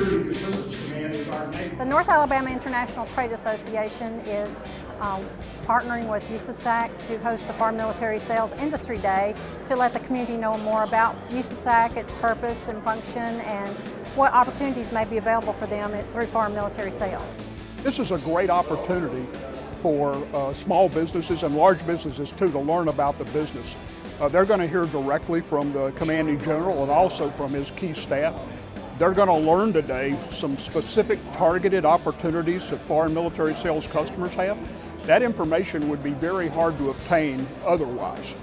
The North Alabama International Trade Association is um, partnering with USASAC to host the Foreign Military Sales Industry Day to let the community know more about USASAC, its purpose and function, and what opportunities may be available for them through foreign military sales. This is a great opportunity for uh, small businesses and large businesses too to learn about the business. Uh, they're going to hear directly from the commanding general and also from his key staff. They're going to learn today some specific targeted opportunities that foreign military sales customers have. That information would be very hard to obtain otherwise.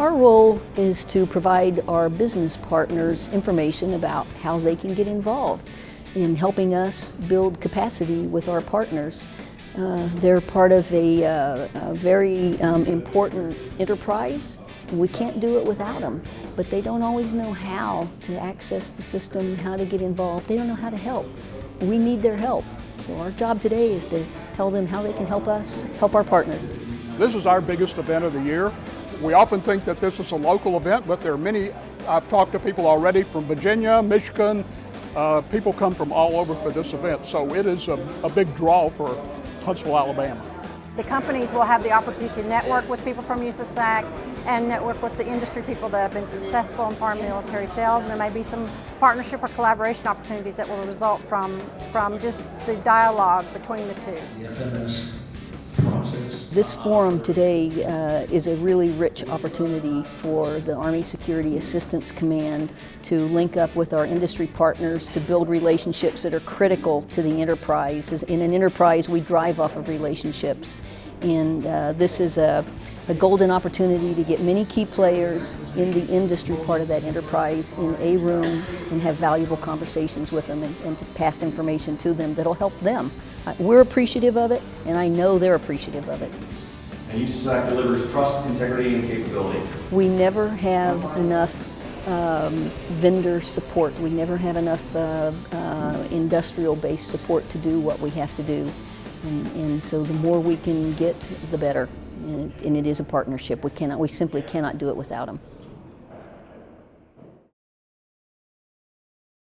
Our role is to provide our business partners information about how they can get involved in helping us build capacity with our partners. Uh, they're part of a, uh, a very um, important enterprise. We can't do it without them, but they don't always know how to access the system, how to get involved. They don't know how to help. We need their help. So our job today is to tell them how they can help us, help our partners. This is our biggest event of the year. We often think that this is a local event, but there are many, I've talked to people already from Virginia, Michigan, uh, people come from all over for this event, so it is a, a big draw for Huntsville, Alabama. The companies will have the opportunity to network with people from USASAC and network with the industry people that have been successful in foreign military sales. And there may be some partnership or collaboration opportunities that will result from, from just the dialogue between the two. This forum today uh, is a really rich opportunity for the Army Security Assistance Command to link up with our industry partners to build relationships that are critical to the enterprise. In an enterprise, we drive off of relationships. And uh, this is a, a golden opportunity to get many key players in the industry part of that enterprise in a room and have valuable conversations with them and, and to pass information to them that'll help them. We're appreciative of it, and I know they're appreciative of it. And USAC delivers trust, integrity, and capability. We never have enough um, vendor support. We never have enough uh, uh, industrial-based support to do what we have to do. And, and so the more we can get, the better. And, it is a partnership. We cannot, we simply cannot do it without them.